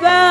Bye.